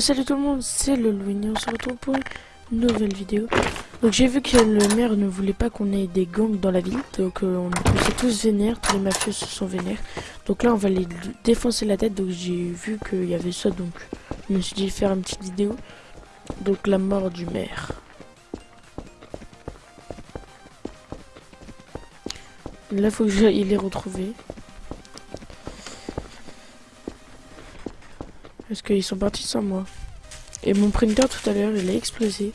Salut tout le monde, c'est le Louis on se retrouve pour une nouvelle vidéo. Donc j'ai vu que le maire ne voulait pas qu'on ait des gangs dans la ville, donc euh, on, s'est tous vénères, tous les mafieux se sont vénères. Donc là on va les défoncer la tête, donc j'ai vu qu'il y avait ça, donc je me suis dit faire une petite vidéo. Donc la mort du maire. Là faut que j'aille les retrouver. Parce qu'ils sont partis sans moi. Et mon printer tout à l'heure, il a explosé.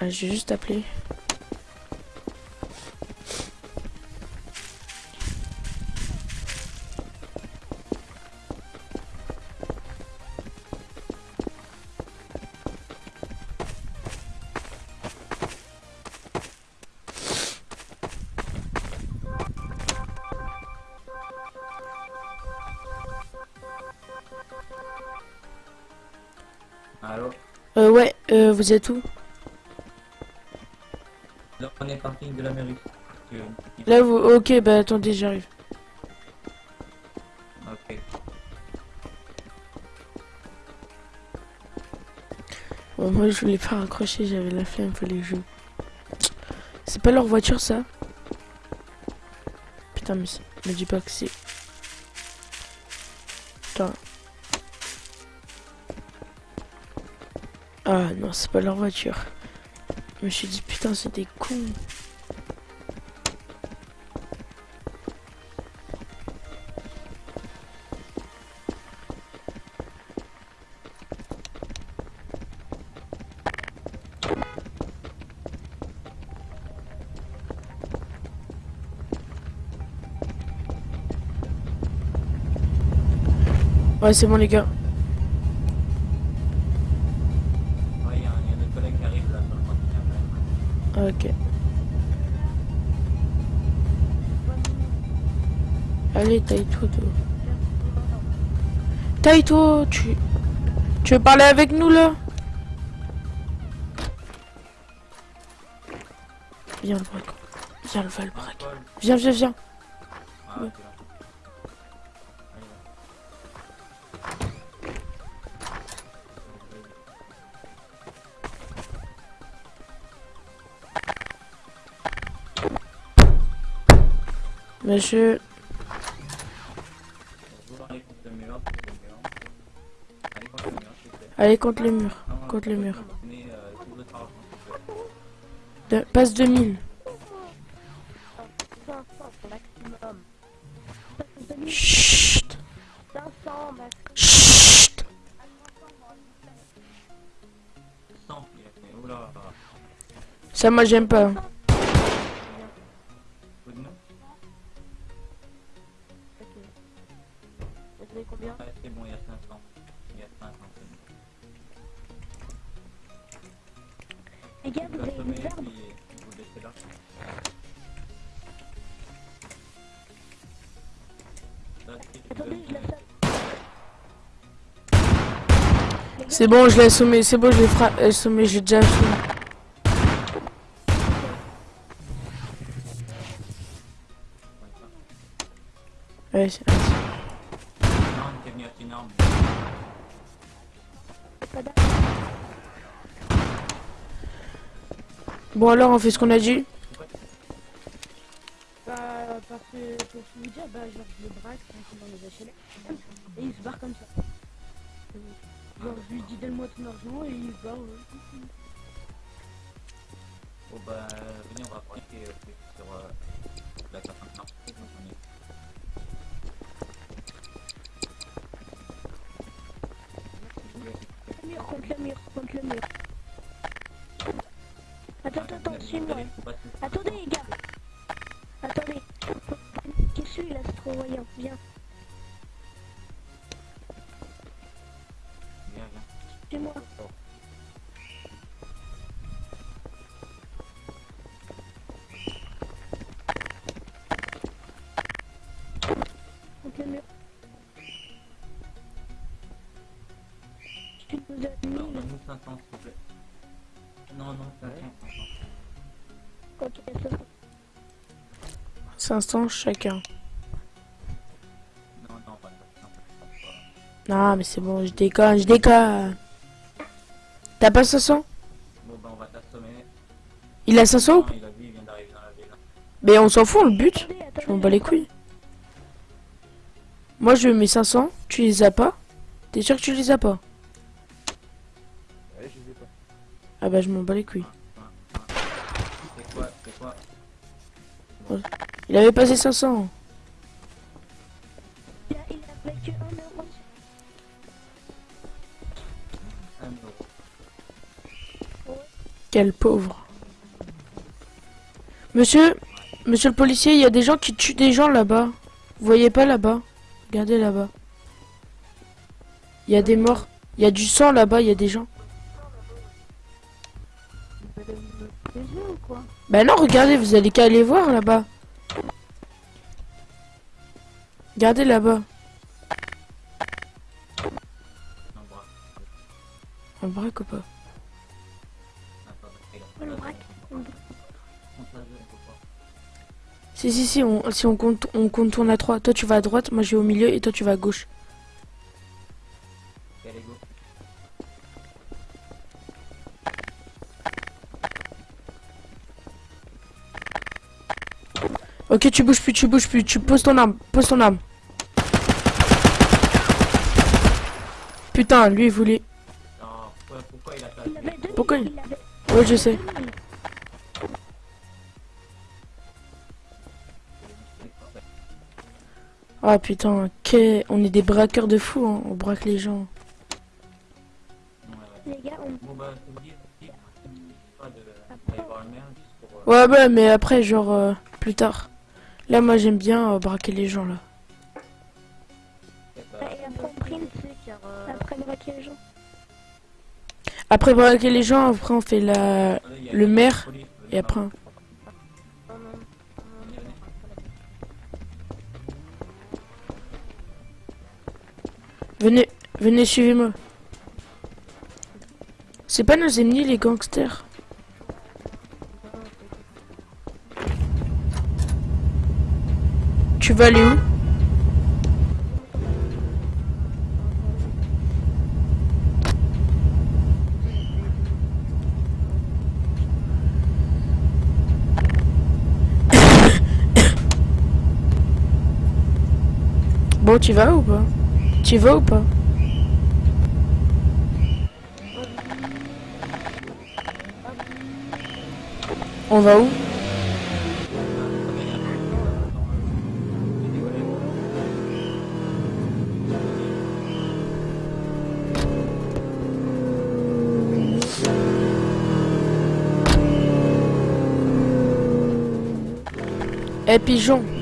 Ah, j'ai juste appelé. Allô Euh, ouais, euh, vous êtes où? Là, on est parking de l'Amérique. Euh, Là, vous... Ok, bah attendez, j'arrive. Ok. Bon, moi, je voulais pas raccrocher, j'avais la flemme, fallait jouer. C'est pas leur voiture, ça? Putain, mais c'est- me dis pas que c'est... Putain. Ah non, c'est pas leur voiture. Je me suis dit, putain, c'est des cons. Ouais, c'est bon, les gars. Qui là sur le parking. Ok. Allez, toi. Taille-toi, tu... Tu veux parler avec nous, là? Viens, le braque. Viens, le va, le braque. Paul. Viens, viens, viens. Ah, Ouais. Prenez, euh, tout votre argent, s'il vous plaît. De- Passe 2000. 500 maximum. Chut 500 max. Chut 100, il a fait. Oula. Ça, moi, j'aime pas. Euh. C'est bon, je l'ai assommé. C'est bon, je l'ai fra... assommé. J'ai déjà assommé. Ouais. Bon, alors, on fait ce qu'on a dit pour tout vous dire, bah, genre, je le braque tranquille dans les HLM et il se barre comme ça. Genre, je lui dis donne-moi ton argent et il se barre. ouais. Bon bah, venez, on va pratiquer euh, sur euh, la carte maintenant. Le mur, contre le mur, contre le mur. Attends, attends, attends, suis-moi. Viens, Viens, viens. te donne Non, 1000. donne-nous 500 s'il vous plaît. Non, non, 500, 500. Ok, ça va. 500 chacun. Non, Non, mais c'est bon, je déconne, je déconne. T'as pas 500 Bon, bah, on va t'assommer. Il a 500 ou Non, pas? il a vu, il vient d'arriver dans la ville. Mais on s'en fout, le but. Je m'en bats les couilles. Moi, je mets 500. Tu les as pas? T'es sûr que tu les as pas? Ouais, je les ai pas. Ah bah, je m'en bats les couilles. C'est quoi, c'est quoi? Il avait passé 500. Quel pauvre. Monsieur, monsieur le policier, il y a des gens qui tuent des gens là-bas. Vous voyez pas là-bas? Regardez là-bas. Il y a des morts. Il y a du sang là-bas, il y a des gens. Bah non, regardez, vous allez qu'à aller voir là-bas. Regardez là-bas. Le braque ou pas Si, si, si, on, si on, compte, on contourne à 3. Toi, tu vas à droite, moi, je vais au milieu et toi, tu vas à gauche. Ok, allez, go. Ok, tu bouges plus, tu bouges plus. Tu poses ton arme, pose ton arme. Putain, lui, il voulait... Non, pourquoi, pourquoi il a pas Pourquoi il- Ouais, je sais. Ah putain, que... on est des braqueurs de fous, hein. on braque les gens. Ouais, ouais. Les gars, on... Bah, Ouais, ouais, mais après, genre, euh, plus tard. Là, moi, j'aime bien euh, braquer les gens, là. après, braquer les gens. Après braquer les gens, après, on fait la... le maire, Et après... Venez, venez, suivez-moi. C'est pas nos ennemis, les gangsters. Tu vas aller où? Bon, tu vas ou pas? Tu vas ou pas On va où Eh pigeon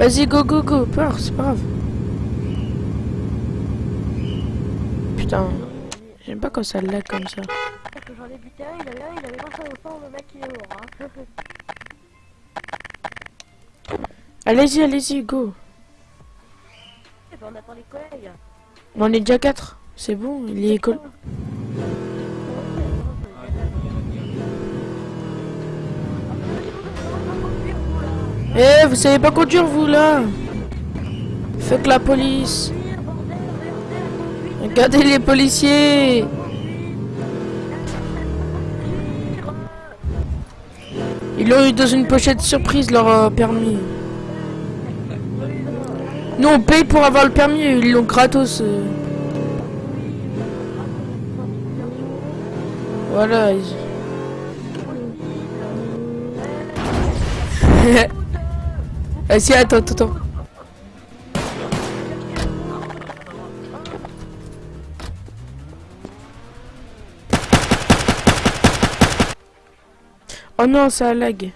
Vas-y go go go. Peur c'est pas grave. Putain. J'aime pas quand ça lag comme ça. Parce que j'en ai buté un, il avait un, il avait au le mec il est mort. Hein. Allez-y allez-y go. Et ben on attend les collègues. On est déjà 4 C'est bon il est école Eh vous savez pas conduire vous là? Fuck la police Regardez les policiers Ils l'ont eu dans une pochette surprise leur euh, permis. Nous on paye pour avoir le permis, ils l'ont gratos. euh. Voilà. Vas-y, attends, attends, attends. Oh non, ça lag.